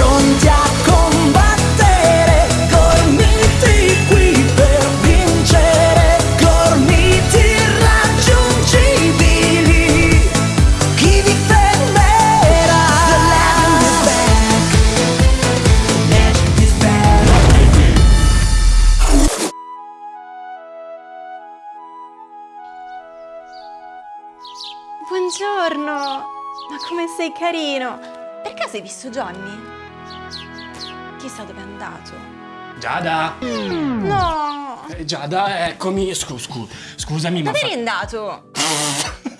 a combattere, gormiti qui per vincere, gormiti irraggiungibili. Chi vi fermerà? The legend is. Buongiorno! Ma come sei carino! Per caso hai visto Johnny? Chissà dove è andato. Giada! No! Eh, Giada, eccomi. Scu- scu- scusami, ma. Dove fa- andato?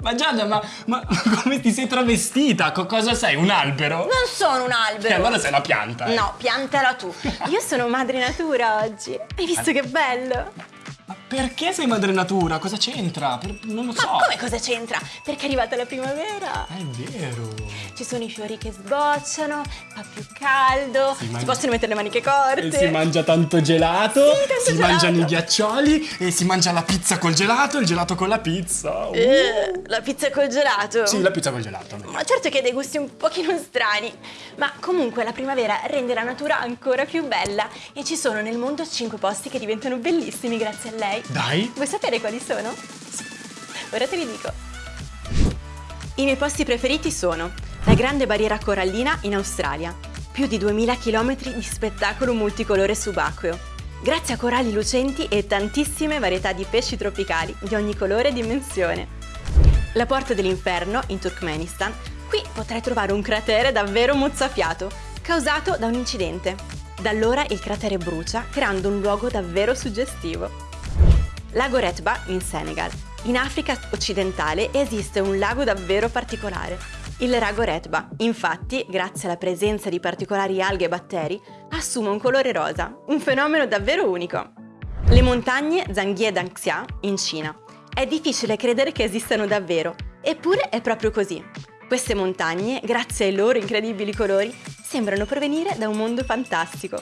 Ma Giada, ma, ma come ti sei travestita? Co- cosa sei? Un albero? Non sono un E albero! allora sei una pianta. eh. No, piantala tu. Io sono madre natura oggi. Hai visto che bello? Ma perché sei madre natura? Cosa c'entra? Per- non lo Ma so. come cosa c'entra? Perché è arrivata la primavera. Ah, È vero. Ci sono i fiori che sbocciano, fa più caldo, si, mangia- possono mettere le maniche corte. E si mangia tanto gelato, Sì, tanto si gelato. mangiano i ghiaccioli e si mangia la pizza col gelato il gelato con la pizza. Uh. Eh, la pizza col gelato. Sì, la pizza col gelato. Ma certo che ha dei gusti un pochino strani, ma comunque la primavera rende la natura ancora più bella e ci sono nel mondo 5 posti che diventano bellissimi grazie a lei. Dai. Vuoi sapere quali sono? Ora te li dico. I miei posti preferiti sono la Grande Barriera Corallina in Australia, più di 2000 km di spettacolo multicolore subacqueo, grazie a coralli lucenti e tantissime varietà di pesci tropicali di ogni colore e dimensione. La Porta dell'Inferno in Turkmenistan, qui potrai trovare un cratere davvero mozzafiato, causato da un incidente. Da allora il cratere brucia, creando un luogo davvero suggestivo. Lago Retba in Senegal. In Africa occidentale esiste un lago davvero particolare. Il lago Retba, infatti, grazie alla presenza di particolari alghe e batteri, assume un colore rosa, un fenomeno davvero unico. Le montagne Zhangye Danxia in Cina. È difficile credere che esistano davvero, eppure è proprio così. Queste montagne, grazie ai loro incredibili colori, sembrano provenire da un mondo fantastico.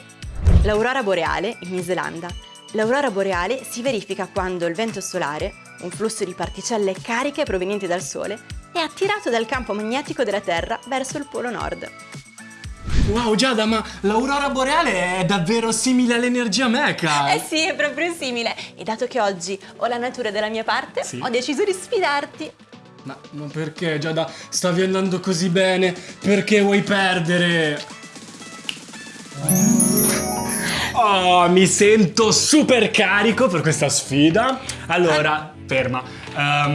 L'aurora boreale in Islanda. L'aurora boreale si verifica quando il vento solare, un flusso di particelle cariche provenienti dal Sole, è attirato dal campo magnetico della Terra verso il polo nord. Wow, Giada, ma l'aurora boreale è davvero simile all'energia mecha. Eh sì, è proprio simile. E dato che oggi ho la natura della mia parte, Sì. ho deciso di sfidarti. Ma, ma perché, Giada, stavi andando così bene? Perché vuoi perdere? Oh, mi sento super carico per questa sfida. Allora, ferma. Ehm,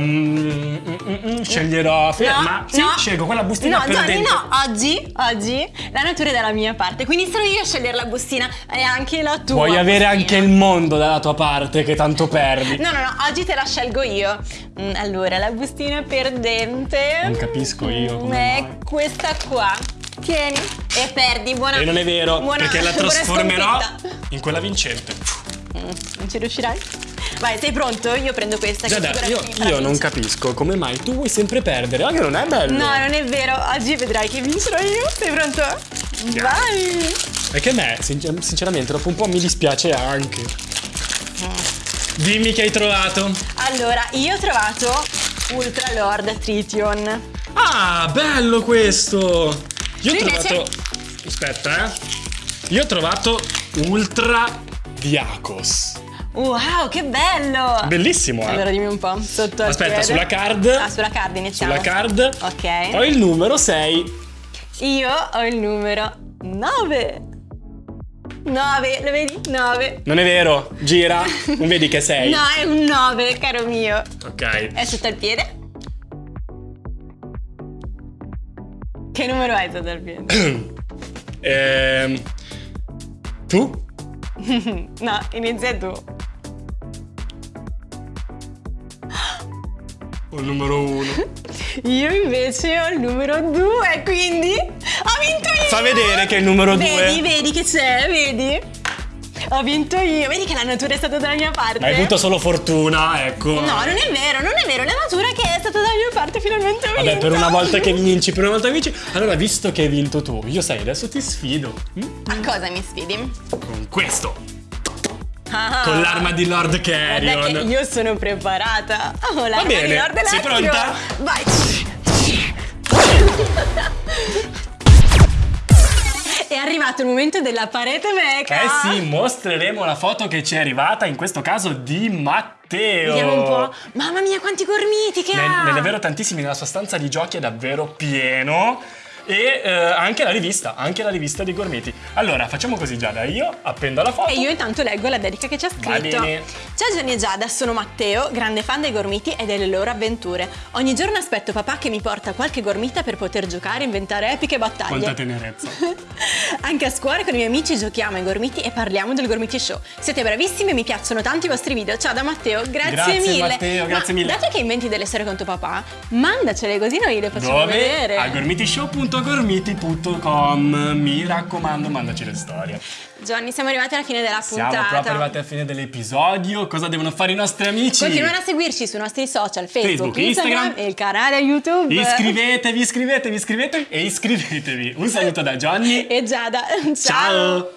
mm, mm, sceglierò. Ferma. sì, scelgo quella bustina No. Johnny, no, oggi, oggi la natura è dalla mia parte, quindi sono io a scegliere la bustina e anche la tua. Vuoi avere bustina. anche il mondo dalla tua parte che tanto perdi. No, no, no, oggi te la scelgo io. Mm, Allora, la bustina perdente. Non capisco io mm, come È mai. questa qua. Tieni e perdi, buona. E non è vero, buona- perché la trasformerò. In quella vincente. Mm, Non ci riuscirai? Vai, sei pronto? Io prendo questa. che Giada, io, io non capisco come mai tu vuoi sempre perdere, anche non è bello. No, non è vero. Oggi vedrai che vincerò io. Sei pronto? Vai! È che a me, sincer- sinceramente, dopo un po' mi dispiace anche. Dimmi che hai trovato. Allora, io ho trovato Ultra Lord Tritium. Ah, bello questo! Io ho trovato. Aspetta, eh. Io ho trovato Ultra Diacos. Wow, che bello! Bellissimo, eh. Allora dimmi un po', sotto Aspetta, sulla card. Ah, sulla card iniziamo. Sulla card. Ok. Ho il numero 6. Io ho il numero 9. 9, lo vedi? 9. Non è vero, gira. Non vedi che sei? No, è un 9, caro mio. Ok. È sotto il piede? Che numero hai sotto il piede? Ehm. Tu? no, inizia tu. Ho il numero 1. Io invece ho il numero 2, quindi ho vinto io! Fa vedere che è il numero 2. Vedi, vedi che c'è, vedi? Ho vinto io, vedi che la natura è stata dalla mia parte? Ma hai avuto solo fortuna, ecco. No, non è vero, non è vero, la natura che è stata dalla mia parte finalmente vinto. Vabbè, per una volta che vinci, per una volta che vinci. Allora, visto che hai vinto tu, io sai, adesso ti sfido. Mm? A cosa mi sfidi? Con questo. Ah, Con l'arma di Lord Guarda che Carrion. io sono preparata. Oh, l'arma di Lord sei Electro. pronta? Vai. Arrivato il momento della parete meca. Eh sì, mostreremo la foto che ci è arrivata, in questo caso di Matteo. Vediamo un po'. Mamma mia, quanti gormiti che Ne, ha! ne è davvero tantissimi, nella sua stanza di giochi è davvero pieno. E eh, anche la rivista, anche la rivista dei gormiti. Allora, facciamo così Giada, io appendo la foto. E io intanto leggo la dedica che c'è Va scritto. Ciao Gianni e Giada, sono Matteo, grande fan dei gormiti e delle loro avventure. Ogni giorno aspetto papà che mi porta qualche gormita per poter giocare e inventare epiche battaglie. Quanta tenerezza. Anche a scuola con i miei amici giochiamo ai gormiti e parliamo del Gormiti Show. Siete bravissimi e mi piacciono tanto i vostri video. Ciao da Matteo, grazie, Grazie, mille. Matteo, Ma grazie mille. Dato che inventi delle storie con tuo papà, mandacele così noi le facciamo Dove? vedere. A gormitishow.gormiti.com Mi raccomando, mandaci le storie. Johnny, siamo arrivati alla fine della Siamo puntata. proprio arrivati alla fine dell'episodio. Cosa devono fare i nostri amici? Continuate a seguirci sui nostri social, Facebook, Facebook, Instagram, Instagram. e il canale YouTube. Iscrivetevi, iscrivetevi, iscrivetevi e iscrivetevi. Un saluto da Johnny. E Giada. Ciao.